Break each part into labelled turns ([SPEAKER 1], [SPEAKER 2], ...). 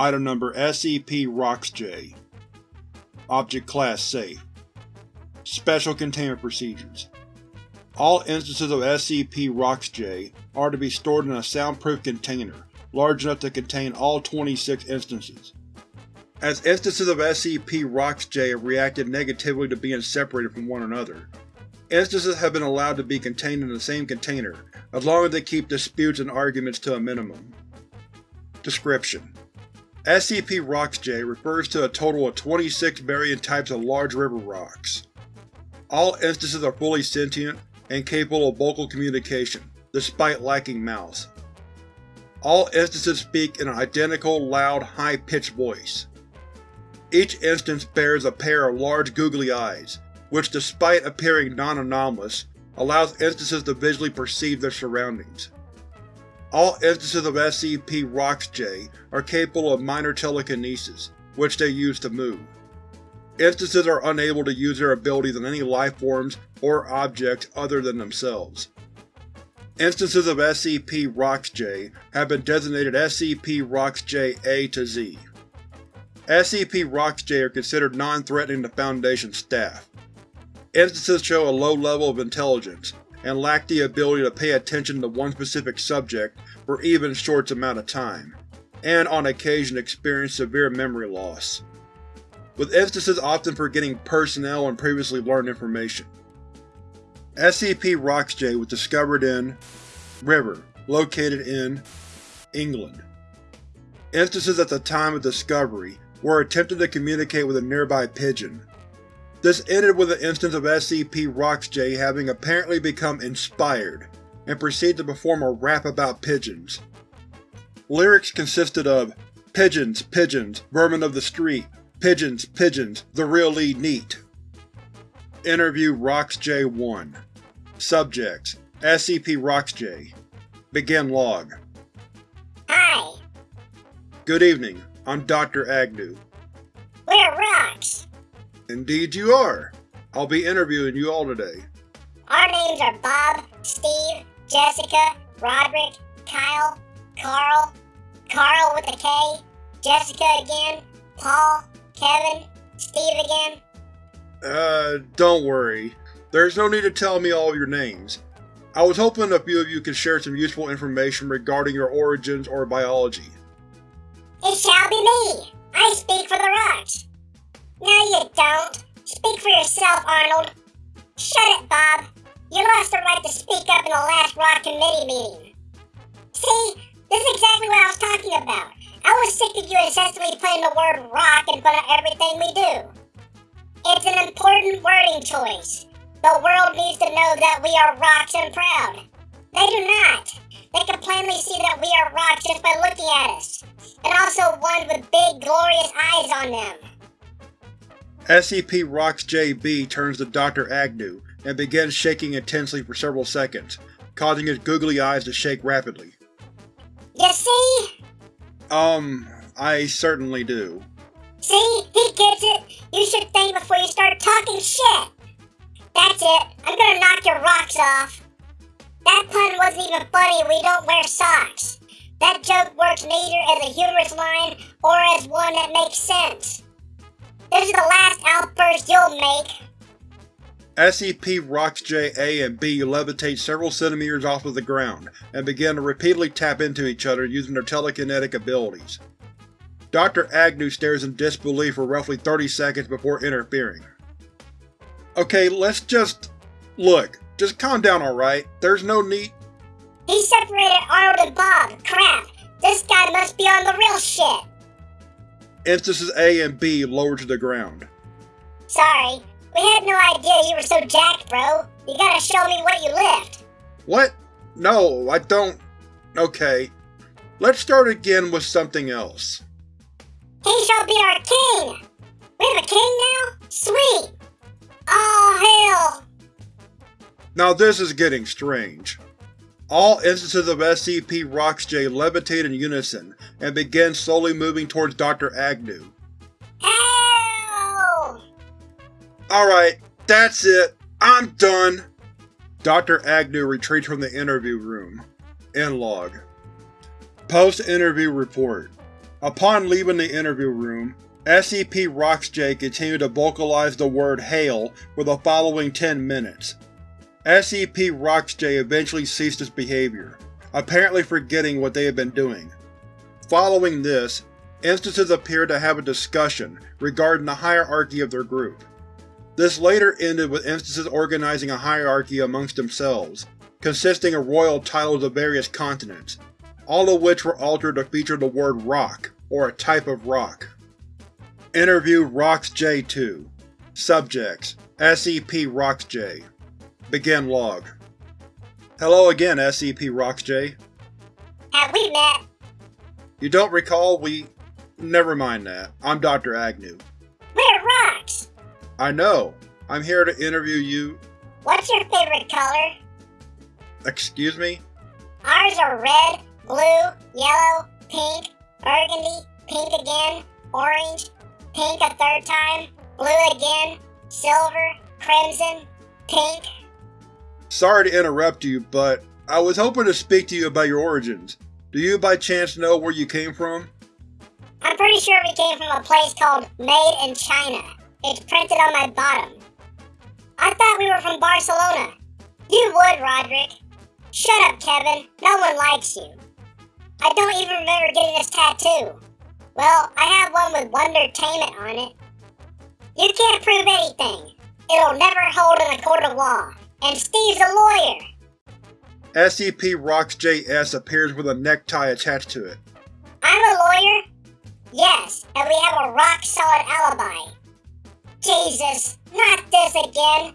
[SPEAKER 1] Item Number SCP-ROXJ Object Class Safe Special Containment Procedures All instances of SCP-ROXJ are to be stored in a soundproof container large enough to contain all 26 instances. As instances of SCP-ROXJ have reacted negatively to being separated from one another, instances have been allowed to be contained in the same container as long as they keep disputes and arguments to a minimum. Description: SCP-ROXJ refers to a total of 26 varying types of large river rocks. All instances are fully sentient and capable of vocal communication, despite lacking mouths. All instances speak in an identical, loud, high-pitched voice. Each instance bears a pair of large googly eyes, which despite appearing non-anomalous, allows instances to visually perceive their surroundings. All instances of SCP-ROXJ are capable of minor telekinesis, which they use to move. Instances are unable to use their abilities on any lifeforms or objects other than themselves. Instances of SCP-ROXJ have been designated SCP-ROXJ-A to Z. SCP-ROXJ are considered non-threatening to Foundation staff. Instances show a low level of intelligence, and lack the ability to pay attention to one specific subject for even short amount of time, and on occasion experience severe memory loss, with instances often forgetting personnel and previously learned information. SCP-ROXJ was discovered in River, located in England. Instances at the time of discovery were attempting to communicate with a nearby pigeon. This ended with an instance of SCP-ROXJ having apparently become inspired, and proceeded to perform a rap about pigeons. Lyrics consisted of Pigeons, pigeons, vermin of the street, pigeons, pigeons, the really neat. Interview ROXJ-1 Subjects SCP-ROXJ Begin log
[SPEAKER 2] Hi,
[SPEAKER 1] Good evening, I'm Dr. Agnew. Indeed you are. I'll be interviewing you all today.
[SPEAKER 2] Our names are Bob, Steve, Jessica, Roderick, Kyle, Carl, Carl with a K, Jessica again, Paul, Kevin, Steve again.
[SPEAKER 1] Uh, don't worry. There's no need to tell me all of your names. I was hoping a few of you could share some useful information regarding your origins or biology.
[SPEAKER 2] It shall be me. I speak for the rocks. No, you don't. Speak for yourself, Arnold. Shut it, Bob. You lost the right to speak up in the last Rock Committee meeting. See, this is exactly what I was talking about. I was sick of you incessantly putting the word rock in front of everything we do. It's an important wording choice. The world needs to know that we are rocks and proud. They do not. They can plainly see that we are rocks just by looking at us. And also ones with big, glorious eyes on them.
[SPEAKER 1] SCP-ROXJ-B turns to Dr. Agnew and begins shaking intensely for several seconds, causing his googly eyes to shake rapidly.
[SPEAKER 2] You see?
[SPEAKER 1] Um, I certainly do.
[SPEAKER 2] See? He gets it. You should think before you start talking shit. That's it. I'm gonna knock your rocks off. That pun wasn't even funny. We don't wear socks. That joke works neither as a humorous line or as one that makes sense. This is the last outburst you'll make.
[SPEAKER 1] SCP Rocks J-A and B levitate several centimeters off of the ground and begin to repeatedly tap into each other using their telekinetic abilities. Dr. Agnew stares in disbelief for roughly 30 seconds before interfering. Okay, let's just… Look, just calm down alright? There's no need…
[SPEAKER 2] He separated Arnold and Bob. Crap. This guy must be on the real shit.
[SPEAKER 1] Instances A and B lower to the ground.
[SPEAKER 2] Sorry. We had no idea you were so jacked, bro. You gotta show me what you lift.
[SPEAKER 1] What? No, I don't… Okay. Let's start again with something else.
[SPEAKER 2] He shall be our king! We have a king now? Sweet! Oh, hell!
[SPEAKER 1] Now this is getting strange. All instances of SCP-ROXJ levitate in unison and begin slowly moving towards Dr. Agnew. Alright, that's it. I'm done. Dr. Agnew retreats from the interview room. End log. Post-interview report. Upon leaving the interview room, SCP-ROXJ continued to vocalize the word Hail for the following 10 minutes. SCP-ROXJ eventually ceased its behavior, apparently forgetting what they had been doing. Following this, instances appeared to have a discussion regarding the hierarchy of their group. This later ended with instances organizing a hierarchy amongst themselves, consisting of royal titles of various continents, all of which were altered to feature the word rock, or a type of rock. Interview ROXJ-2 Subjects SCP-ROXJ Begin log. Hello again, SCP-ROXJ.
[SPEAKER 2] Have we met?
[SPEAKER 1] You don't recall we… Never mind that. I'm Dr. Agnew.
[SPEAKER 2] We're rocks!
[SPEAKER 1] I know. I'm here to interview you…
[SPEAKER 2] What's your favorite color?
[SPEAKER 1] Excuse me?
[SPEAKER 2] Ours are red, blue, yellow, pink, burgundy, pink again, orange, pink a third time, blue again, silver, crimson, pink.
[SPEAKER 1] Sorry to interrupt you, but I was hoping to speak to you about your origins. Do you by chance know where you came from?
[SPEAKER 2] I'm pretty sure we came from a place called Made in China. It's printed on my bottom. I thought we were from Barcelona. You would, Roderick. Shut up, Kevin. No one likes you. I don't even remember getting this tattoo. Well, I have one with Wondertainment on it. You can't prove anything. It'll never hold in a court of law. And Steve's a lawyer.
[SPEAKER 1] SCP-ROXJ-S appears with a necktie attached to it.
[SPEAKER 2] I'm a lawyer? Yes, and we have a rock-solid alibi. Jesus, not this again.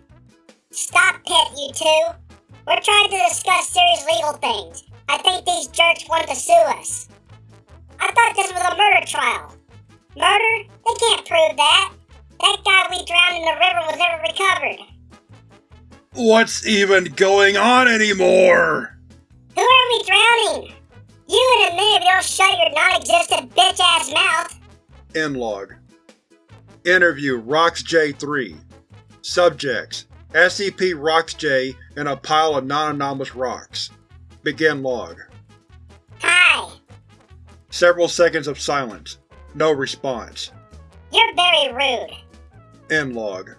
[SPEAKER 2] Stop Pit, you two. We're trying to discuss serious legal things. I think these jerks want to sue us. I thought this was a murder trial. Murder? They can't prove that. That guy we drowned in the river was never recovered.
[SPEAKER 1] What's even going on anymore?
[SPEAKER 2] Who are we drowning? You in a minute if you don't shut your non-existent bitch-ass mouth.
[SPEAKER 1] End log. Interview ROXJ-3 Subjects SCP-ROXJ and a pile of non-anomalous rocks. Begin log.
[SPEAKER 2] Hi.
[SPEAKER 1] Several seconds of silence. No response.
[SPEAKER 2] You're very rude.
[SPEAKER 1] End log.